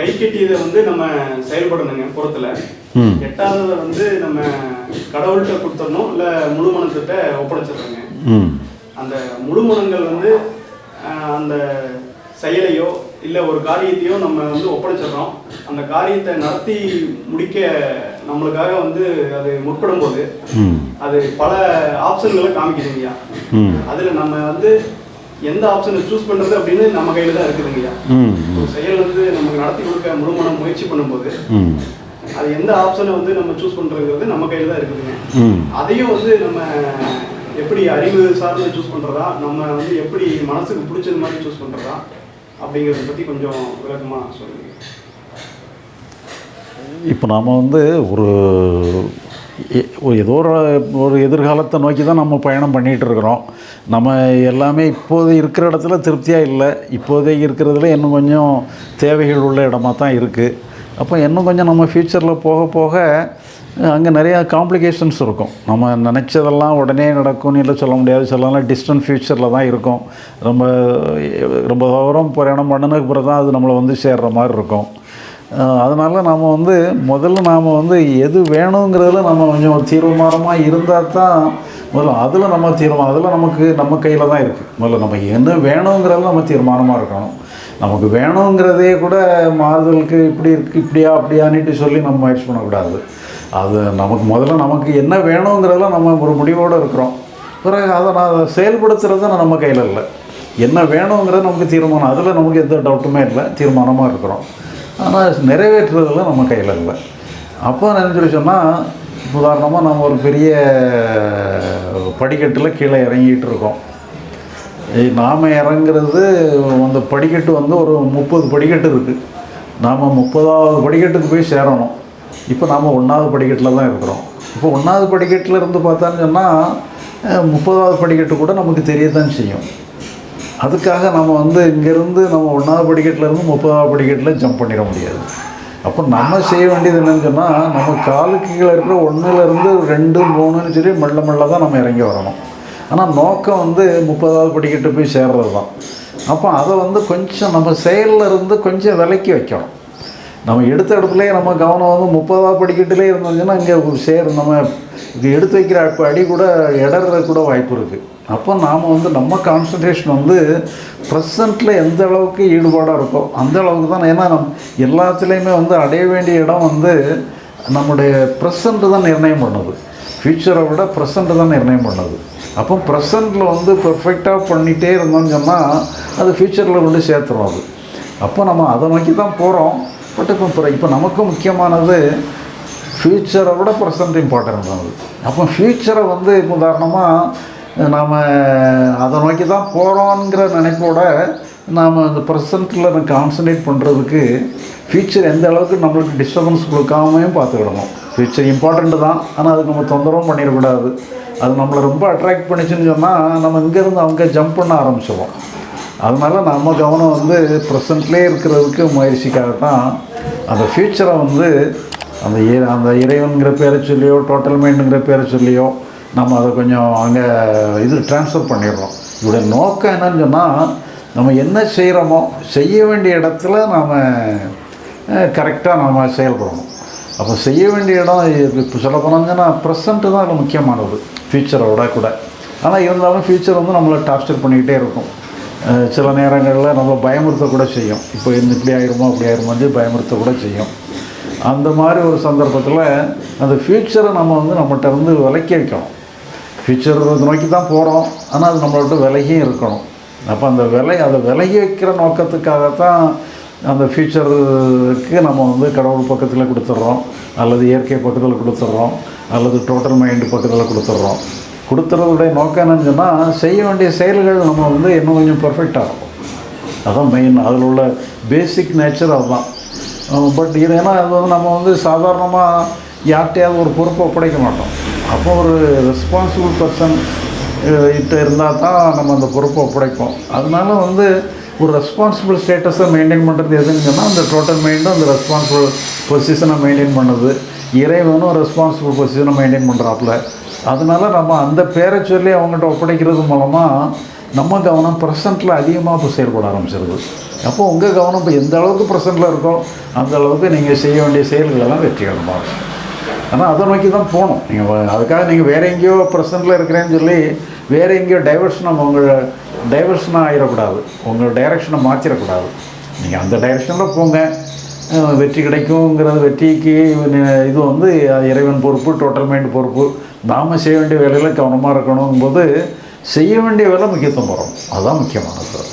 கை கட்டியதை வந்து நம்ம செயல்படணுங்க புறத்துல எட்டாவதை வந்து நம்ம கடவுள்கிட்ட கொடுத்துடணும் இல்லை முழு மனத்திட்ட ஒப்படைச்சிடுறோங்க ம். அந்த முழு மனங்கள் வந்து அந்த செயலையோ இல்லை ஒரு காரியத்தையோ நம்ம வந்து ஒப்படைச்சிடுறோம் அந்த காரியத்தை நடத்தி முடிக்க நம்மளுக்காக வந்து அது முற்படும் போது அது பல ஆப்ஷன்களை காமிக்குதுங்கய்யா. அதில் நம்ம வந்து எந்த ஆப்ஷனை சூஸ் பண்ணுறது அப்படின்னு நம்ம கையில் தான் இருக்குதுங்கய்யா செயல் வந்து நமக்கு நடத்தி கொடுக்க முழுமனம் முயற்சி பண்ணும்போது அது எந்த ஆப்ஷனை வந்து நம்ம சூஸ் பண்ணுறதுங்கிறது நம்ம கையில் தான் இருக்குதுங்க அதையும் வந்து நம்ம எப்படி அறிவு சார்ந்து சூஸ் பண்ணுறதா நம்ம வந்து எப்படி மனசுக்கு பிடிச்சது மாதிரி சூஸ் பண்ணுறதா அப்படிங்கிறத பற்றி கொஞ்சம் விளக்கமாக சொல்லுங்க. இப்போ நாம் வந்து ஒரு ஏதோ ஒரு ஒரு எதிர்காலத்தை நோக்கி தான் நம்ம பயணம் பண்ணிகிட்டு இருக்கிறோம். நம்ம எல்லாமே இப்போது இருக்கிற இடத்துல திருப்தியாக இல்லை. இப்போதே இருக்கிறதுல இன்னும் கொஞ்சம் தேவைகள் உள்ள இடமா தான் இருக்குது அப்போ இன்னும் கொஞ்சம் நம்ம ஃப்யூச்சரில் போக போக அங்கே நிறையா காம்ப்ளிகேஷன்ஸ் இருக்கும். நம்ம நினச்சதெல்லாம் உடனே நடக்கும்னு இல்லை சொல்ல முடியாது. சொல்லலாம் டிஸ்டன்ட் ஃப்யூச்சரில் தான் இருக்கும். ரொம்ப ரொம்ப தூரம் பிரயாணம் பண்ணினதுக்கு பிறகு தான் அது நம்மளை வந்து சேர்கிற மாதிரி இருக்கும். அதனால் நாம் வந்து முதல்ல நாம் வந்து எது வேணுங்கிறதுல நம்ம கொஞ்சம் தீர்மானமாக இருந்தால் தான் முதல்ல அதில் நம்ம தீர்மானம் அதில் நமக்கு நம்ம கையில் தான் இருக்குது முதல்ல நம்ம என்ன வேணுங்கிறதுல நம்ம தீர்மானமாக இருக்கணும். நமக்கு வேணுங்கிறதே கூட மாறுதலுக்கு இப்படி இருக்குது இப்படியா அப்படியான்ட்டு சொல்லி நம்ம முயற்சி பண்ணக்கூடாது. அது நமக்கு முதல்ல நமக்கு என்ன வேணுங்கிறதுல நம்ம ஒரு முடிவோடு இருக்கிறோம். பிறகு அதை நான் செயல்படுத்துகிறது நம்ம கையில் இல்லை. என்ன வேணுங்கிறது நமக்கு தீர்மானம் அதில் நமக்கு எந்த டவுட்டுமே இல்லை. தீர்மானமாக இருக்கிறோம். ஆனால் நிறைவேற்றுறதுல நம்ம கையில் இல்லை. அப்போ என்ன சொல்லி சொன்னால் உதாரணமாக நம்ம ஒரு பெரிய படிக்கட்டில் கீழே இறங்கிட்டு இருக்கோம். நாம் இறங்குறது அந்த படிக்கட்டு வந்து ஒரு முப்பது படிக்கட்டு இருக்குது நாம் முப்பதாவது படிக்கட்டுக்கு போய் சேரணும். இப்போ நாம் ஒன்றாவது படிக்கட்டில் தான் இருக்கிறோம். இப்போ ஒன்றாவது படிக்கட்டில் இருந்து பார்த்தான்னு சொன்னால் முப்பதாவது படிக்கட்டு கூட நமக்கு தெரியத்தான் செய்யும். அதுக்காக நம்ம வந்து இங்கேருந்து நம்ம ஒன்றாவது படிக்கட்டில் இருந்து முப்பதாவது படிக்கட்டில் ஜம்ப் பண்ணிட முடியாது. அப்போ நம்ம செய்ய வேண்டியது என்னன்னு சொன்னால் நம்ம காலுக்கு கீழே இருக்கிற ஒன்றுலேருந்து ரெண்டு மூணுன்னு சொல்லி மெல்ல மெல்ல தான் நம்ம இறங்கி வரணும். ஆனால் நோக்கம் வந்து முப்பதாவது படிக்கட்டு போய் சேர்றது தான் அப்போ அதை வந்து கொஞ்சம் நம்ம செயலில் இருந்து கொஞ்சம் விலக்கி வைக்கணும். நம்ம எடுத்த இடத்துலேயே நம்ம கவனம் வந்து முப்பதாவது படிக்கட்டிலே இருந்தோம்னா இங்கே சேர் நம்ம இது எடுத்து வைக்கிற அடி கூட இடறது கூட வாய்ப்பு இருக்குது அப்போ நாம் வந்து நம்ம கான்சன்ட்ரேஷன் வந்து ப்ரெசண்ட்டில் எந்த அளவுக்கு ஈடுபாடாக இருக்கோ அந்த அளவுக்கு தான். ஏன்னா நம் எல்லாத்துலேயுமே வந்து அடைய வேண்டிய இடம் வந்து நம்முடைய ப்ரெசண்ட்டு தான் நிர்ணயம் பண்ணுது. ஃப்யூச்சரை விட ப்ரெசண்ட்டு தான் நிர்ணயம் பண்ணுது. அப்போ ப்ரெசண்ட்டில் வந்து பெர்ஃபெக்டாக பண்ணிகிட்டே இருந்தோம்னு சொன்னால் அது ஃப்யூச்சரில் கொண்டு சேர்த்துரும் அது. அப்போ நம்ம அதை நோக்கி தான் போகிறோம் பட் இப்போ இப்போ நமக்கு முக்கியமானது ஃப்யூச்சரை விட ப்ரெசண்ட் இம்பார்ட்டன்ட் அது அப்போ ஃப்யூச்சரை வந்து இப்போ உதாரணமாக நாம் அதை நோக்கி தான் போகிறோங்கிற நினைப்போட நாம் அந்த ப்ரெசண்ட்டில் கான்சன்ட்ரேட் பண்ணுறதுக்கு ஃப்யூச்சர் எந்த அளவுக்கு நம்மளுக்கு டிஸ்டர்பன்ஸ் கொடுக்காமையும் பார்த்துக்கிடணும். ஃப்யூச்சர் இம்பார்ட்டண்ட்டு தான். ஆனால் அதுக்கு நம்ம தொந்தரவும் பண்ணிடக்கூடாது. அது நம்மளை ரொம்ப அட்ராக்ட் பண்ணிச்சுன்னு சொன்னால் நம்ம இங்கேருந்து அவங்க ஜம்ப் பண்ண ஆரம்பிச்சிடுவோம் அதனால நம்ம கவனம் வந்து ப்ரெசண்ட்லேயே இருக்கிறதுக்கு முயற்சிக்காக தான் அந்த ஃப்யூச்சரை வந்து அந்த இ- அந்த இறைவனுங்கிற பேரை சொல்லியோ டோட்டல் மைண்டுங்கிற பேரை சொல்லியோ நம்ம அதை கொஞ்சம் அங்கே இது ட்ரான்ஸ்ஃபர் பண்ணிடுறோம். இதோடைய நோக்கம் என்னன்னு சொன்னால் நம்ம என்ன செய்கிறோமோ செய்ய வேண்டிய இடத்துல நாம் கரெக்டாக நாம் செயல்படணும். அப்போ செய்ய வேண்டிய இடம் இப்போ சொல்ல போனோம்னா ப்ரெசண்ட்டு தான் அதில் முக்கியமானது. ஃப்யூச்சரோட கூட. ஆனால் இருந்தாலும் ஃப்யூச்சர் வந்து நம்மளை டார்ச்சர் பண்ணிக்கிட்டே இருக்கும். சில நேரங்களில் நம்ம பயமுறுத்த கூட செய்யும். இப்போ இந்த இப்படி ஆயிருமோ அப்படி ஆயிருமோன்னு பயமுறுத்த கூட செய்யும். அந்த மாதிரி ஒரு சந்தர்ப்பத்தில் அந்த ஃப்யூச்சரை நம்ம வந்து நம்மகிட்ட வந்து விலக்கி வைக்கணும். ஃப்யூச்சர் நோக்கி தான் போகிறோம் ஆனால் அது நம்மளோட விலகியும் இருக்கணும். அப்போ அந்த விலை அதை விலகி வைக்கிற நோக்கத்துக்காகத்தான் அந்த ஃப்யூச்சருக்கு நம்ம வந்து கடவுள் பக்கத்தில் கொடுத்துட்றோம் அல்லது இயற்கை பக்கத்தில் கொடுத்துட்றோம் அல்லது டோட்டல் மைண்டு பக்கத்தில் கொடுத்துட்றோம் கொடுத்துறதுடைய நோக்கம் என்னன்னு சொன்னால் செய்ய வேண்டிய செயல்கள் நம்ம வந்து இன்னும் கொஞ்சம் பர்ஃபெக்டாக இருக்கும். அதுதான் மெயின் அதில் உள்ள பேசிக் நேச்சர் அதுதான். பட் இது ஏன்னா அது வந்து நம்ம வந்து சாதாரணமாக யார்கிட்டையாவது ஒரு பொறுப்பை ஒப்படைக்க மாட்டோம். அப்போ ஒரு ரெஸ்பான்சிபிள் பர்சன் கிட்ட இருந்தால் தான் நம்ம அந்த பொறுப்பை ஒப்படைப்போம். அதனால வந்து ஒரு ரெஸ்பான்சிபிள் ஸ்டேட்டஸை மெயின்டைன் பண்ணுறது எதுன்னு சொன்னால் அந்த டோட்டல் மைண்டும் அந்த ரெஸ்பான்சிபிள் பொசிஷனை மெயின்டைன் பண்ணுது. இறைவனும் ரெஸ்பான்சிபிள் பொசிஷனை மெயின்டைன் பண்ணுறாப்புல அதனால நம்ம அந்த பேரை சொல்லி அவங்ககிட்ட ஒப்படைக்கிறது மூலமாக நம்ம கவனம் ப்ரெசண்ட்டில் அதிகமாக இப்போ செயல்பட ஆரம்பிச்சிருது. அப்போ உங்கள் கவனம் இப்போ எந்த அளவுக்கு ப்ரெசண்ட்டில் இருக்கோ அந்த அளவுக்கு நீங்கள் செய்ய வேண்டிய செயல்களெல்லாம் வெற்றிகரமாக இருக்கும். ஆனால் அதை நோக்கி தான் போகணும் நீங்கள் அதுக்காக நீங்கள் வேறு எங்கேயோ ப்ரெசண்ட்டில் இருக்கிறேன்னு சொல்லி வேறு எங்கேயோ டைவர்ஷனாக உங்கள் டைவர்ஷனாக ஆகிடக்கூடாது உங்கள் டைரக்ஷனை மாற்றிடக்கூடாது நீங்கள் அந்த டைரக்ஷனில் போங்க. வெற்றி கிடைக்குங்கிறது வெற்றிக்கு இது வந்து இறைவன் பொறுப்பு டோட்டல் மைண்ட் பொறுப்பு. நாம் செய்ய வேண்டிய வேலையில் கவனமாக இருக்கணுங்கும்போது செய்ய வேண்டிய வேலை முக்கியத்துவம் வரும் அதுதான் முக்கியமானது